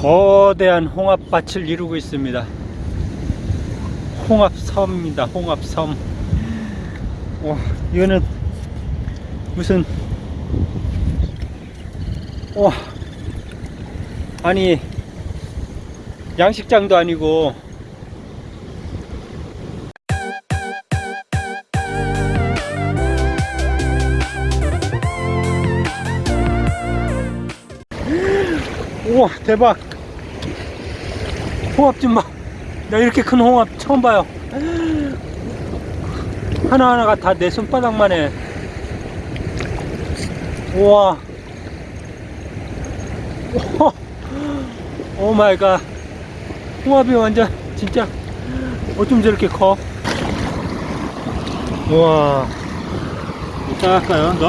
거대한 홍합밭을 이루고 있습니다. 홍합섬입니다. 홍합섬. 와, 이거는 무슨 와 아니 양식장도 아니고 우와 대박. 홍합 좀봐. 나 이렇게 큰 홍합 처음 봐요. 하나하나가 다 내 손바닥만 해 우와. Oh my God. 홍합이 완전 진짜 어쩜 저렇게 커? 우와. 따갈까요 너?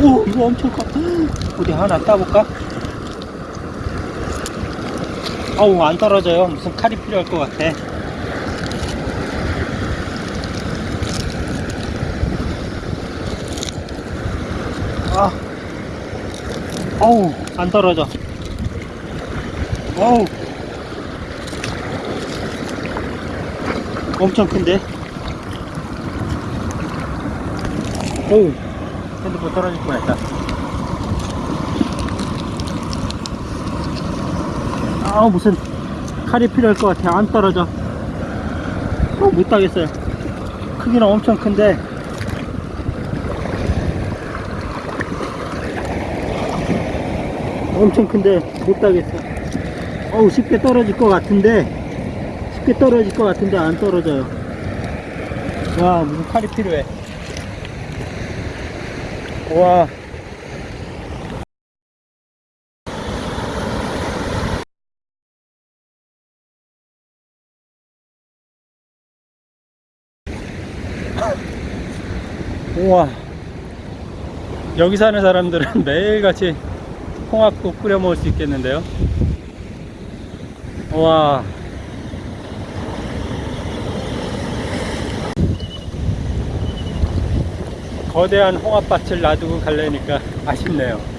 오 이거 엄청 커. 어디 하나 따볼까? 아우 안 떨어져요. 무슨 칼이 필요할 것 같아. 아. 어우 안 떨어져. 어우. 엄청 큰데? 어우 핸드폰 떨어질 뻔했다 아 무슨 칼이 필요할 것 같아. 안 떨어져. 어, 못 따겠어요. 크기는 엄청 큰데. 엄청 큰데 못 따겠어. 어우 쉽게 떨어질 것 같은데. 쉽게 떨어질 것 같은데 안 떨어져요. 와 무슨 칼이 필요해. 와 우와. 여기 사는 사람들은 매일같이 홍합국 끓여 먹을 수 있겠는데요? 우와. 거대한 홍합밭을 놔두고 갈래니까 아쉽네요